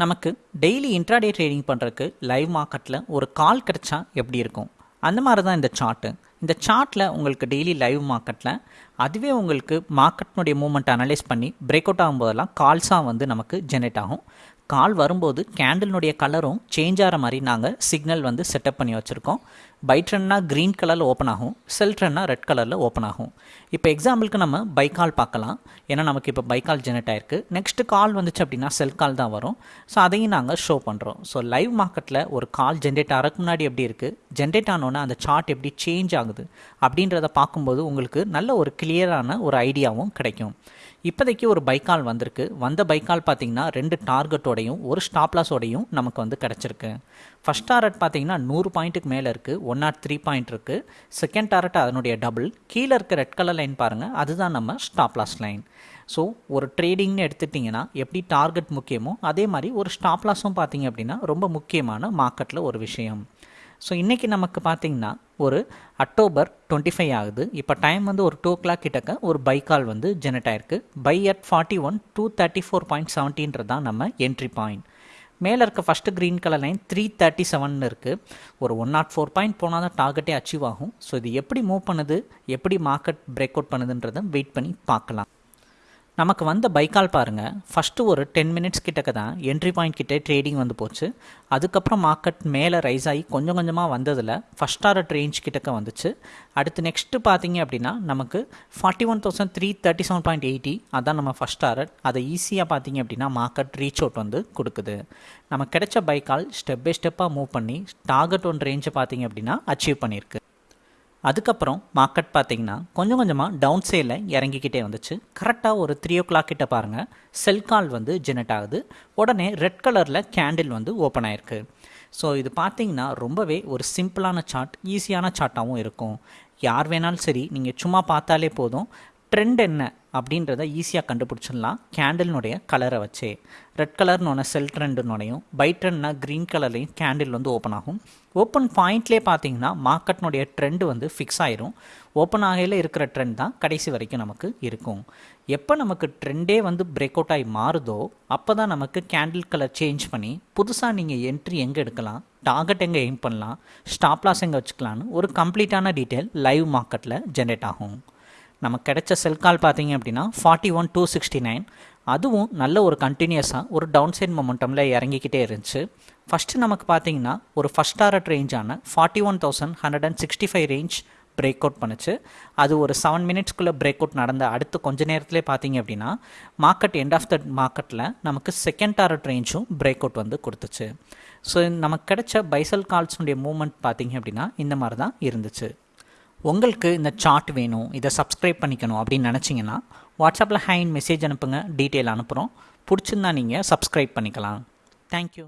நமக்கு daily intraday trading பண்ணுறதுக்கு live மார்க்கெட்டில் ஒரு கால் கிடச்சா எப்படி இருக்கும்? அந்த மாதிரி தான் இந்த சார்ட்டு இந்த சார்ட்டில் உங்களுக்கு டெய்லி லைவ் மார்க்கெட்டில் அதுவே உங்களுக்கு மார்க்கெட்னுடைய மூமெண்ட் அனலைஸ் பண்ணி பிரேக் அவுட் ஆகும்போதெல்லாம் கால்ஸாக வந்து நமக்கு ஜெனரேட் ஆகும். கால் வரும்போது கேண்டில்னுடைய கலரும் சேஞ்ச் ஆகிற மாதிரி நாங்கள் சிக்னல் வந்து செட்டப் பண்ணி வச்சுருக்கோம். பை ட்ரென்னா க்ரீன் கலரில் ஓப்பன் ஆகும். செல் ட்ரென்னா ரெட் கலரில் ஓப்பன் ஆகும். இப்போ எக்ஸாம்பிளுக்கு நம்ம பை கால் பார்க்கலாம். ஏன்னா நமக்கு இப்போ பைக்கால் ஜெனரேட் ஆயிருக்கு. நெக்ஸ்ட் கால் வந்துச்சு அப்படின்னா செல் கால் தான் வரும். ஸோ அதையும் நாங்கள் ஷோ பண்ணுறோம் ஸோ லைவ் மார்க்கெட்டில் ஒரு கால் ஜென்ரேட் ஆகிறதுக்கு முன்னாடி எப்படி இருக்குது ஜென்ரேட் ஆனோன்னே அந்த சார்ட் எப்படி சேஞ்ச் ஆகுது? அப்படின்றத பார்க்கும்போது உங்களுக்கு நல்ல ஒரு கிளியரான ஒரு ஐடியாவும் கிடைக்கும். இப்போதைக்கு ஒரு பைக்கால் வந்திருக்கு. வந்த பைக்கால் பார்த்தீங்கன்னா ரெண்டு டார்கெட்டோடையும் ஒரு ஸ்டாப்லாஸோடையும் நமக்கு வந்து கிடச்சிருக்கு. ஃபஸ்ட் டாரட் பார்த்தீங்கன்னா நூறு பாயிண்ட்டுக்கு மேலே இருக்குது ஒன் நாட் த்ரீ பாயிண்ட் இருக்குது செகண்ட் டாரட் அதனுடைய டபுள். கீழே இருக்க ரெட் கலர் லைன் பாருங்கள் அதுதான் நம்ம ஸ்டாப்லாஸ் லைன். ஸோ ஒரு ட்ரேடிங்னு எடுத்துட்டிங்கன்னா எப்படி டார்கெட் முக்கியமோ அதே மாதிரி ஒரு ஸ்டாப்லாஸும் பார்த்தீங்க அப்படின்னா ரொம்ப முக்கியமான மார்க்கெட்டில் ஒரு விஷயம். ஸோ இன்றைக்கி நமக்கு பார்த்திங்கன்னா ஒரு அக்டோபர் டுவெண்ட்டி ஃபைவ் ஆகுது. இப்போ டைம் வந்து ஒரு டூ ஓ கிளாக் கிட்டக்க ஒரு பை கால் வந்து ஜெனரேட் ஆயிருக்கு. Buy at forty one two thirty four point செவன்டீன்றது தான் நம்ம என்ட்ரி பாயிண்ட் மேலே இருக்க first green colour line three thirty seven இருக்குது ஒரு ஒன் நாட் ஃபோர் பாயிண்ட் போனால் தான் டார்கெட்டே அச்சீவ் ஆகும். ஸோ இது எப்படி மூவ் பண்ணுது? எப்படி மார்க்கெட் பிரேக் அவுட் பண்ணுதுன்றதை வெயிட் பண்ணி பார்க்கலாம். நமக்கு வந்த பைக்கால் பாருங்கள் ஃபஸ்ட்டு ஒரு டென் மினிட்ஸ் கிட்டக்க தான் என்ட்ரி பாயிண்ட் கிட்டே ட்ரேடிங் வந்து போச்சு. அதுக்கப்புறம் மார்க்கெட் மேலே ரைஸ் ஆகி கொஞ்சம் கொஞ்சமாக வந்ததில் ஃபஸ்ட் டாரட் ரேஞ்ச் கிட்டக்க வந்துச்சு. அடுத்து நெக்ஸ்ட்டு பார்த்தீங்க அப்படின்னா நமக்கு forty one thousand three thirty seven point eighty அதான் நம்ம ஃபஸ்ட் டாரட் அதை ஈஸியாக பார்த்தீங்க அப்படின்னா மார்க்கெட் ரீச் அவுட் வந்து கொடுக்குது. நமக்கு கிடைச்ச பைக்கால் ஸ்டெப் பை ஸ்டெப்பாக மூவ் பண்ணி டார்கெட் ஒன் ரேஞ்சை பார்த்தீங்க அப்படின்னா அச்சீவ் பண்ணியிருக்கு. அதுக்கப்புறம் மார்க்கெட் பார்த்தீங்கன்னா கொஞ்சம் கொஞ்சமாக டவுன் சேலில் இறங்கிக்கிட்டே வந்துச்சு. கரெக்டாக ஒரு த்ரீ ஓ கிளாக் கிட்ட பாருங்கள் செல் கால் வந்து ஜெனரேட் ஆகுது. உடனே ரெட் கலரில் கேண்டில் வந்து ஓப்பன் ஆயிருக்கு. ஸோ இது பார்த்தீங்கன்னா ரொம்பவே ஒரு சிம்பிளான சார்ட் ஈஸியான சார்ட்டாகவும் இருக்கும். யார் வேணாலும் சரி நீங்கள் சும்மா பார்த்தாலே போதும். ட்ரெண்ட் என்ன அப்படின்றத ஈஸியாக கண்டுபிடிச்சிடலாம். கேண்டில்னுடைய கலரை வச்சே. ரெட் கலர்னு செல் ட்ரெண்டுனோடையும் பை ட்ரெண்ட்னா க்ரீன் கலர்லையும் கேண்டில் வந்து ஓப்பன் ஆகும். ஓப்பன் பாயிண்ட்லேயே பார்த்தீங்கன்னா மார்க்கெட்னுடைய ட்ரெண்டு வந்து ஃபிக்ஸ் ஆயிரும். ஓப்பன் ஆகையில் இருக்கிற ட்ரெண்ட் தான் கடைசி வரைக்கும் நமக்கு இருக்கும். எப்போ நமக்கு ட்ரெண்டே வந்து பிரேக் அவுட் ஆகி மாறுதோ அப்போ தான் நமக்கு கேண்டில் கலர் சேஞ்ச் பண்ணி புதுசாக நீங்கள் என்ட்ரி எங்கே எடுக்கலாம் டார்கெட் எங்கே எய்ம் பண்ணலாம் ஸ்டாப் லாஸ் எங்கே வச்சுக்கலான்னு ஒரு கம்ப்ளீட்டான டீட்டெயில் லைவ் மார்க்கெட்டில் ஜென்ரேட் ஆகும். நமக்கு கிடைச்ச செல் கால் பார்த்தீங்க அப்படின்னா forty one two sixty nine அதுவும் நல்ல ஒரு கண்டினியூஸாக ஒரு டவுன் சைட் மொமெண்டமில் இறங்கிக்கிட்டே இருந்துச்சு. ஃபஸ்ட்டு நமக்கு பார்த்தீங்கன்னா ஒரு first target ரேஞ்சான forty one thousand hundred and sixty five range break out பண்ணுச்சு. அது ஒரு செவன் மினிட்ஸ்க்குள்ளே பிரேக் அவுட் நடந்த அடுத்து கொஞ்ச நேரத்திலே பார்த்தீங்க அப்படின்னா மார்க்கெட் எண்ட் ஆஃப் த மார்க்கெட்டில் நமக்கு செகண்ட் டாரட் ரேஞ்சும் பிரேக் அவுட் வந்து கொடுத்துச்சு. ஸோ நமக்கு கிடைச்ச பைசல் கால்ஸுடைய மூமெண்ட் பார்த்தீங்க அப்படின்னா இந்த மாதிரி தான் இருந்துச்சு. உங்களுக்கு இந்த சார்ட் வேணும் இதை சப்ஸ்கிரைப் பண்ணிக்கணும் அப்படின்னு நினச்சிங்கன்னா வாட்ஸ்அப்பில் ஹேண்ட் மெசேஜ் அனுப்புங்க டீட்டெயில் அனுப்புகிறோம் பிடிச்சிருந்தா நீங்கள் சப்ஸ்கிரைப் பண்ணிக்கலாம். தேங்க்யூ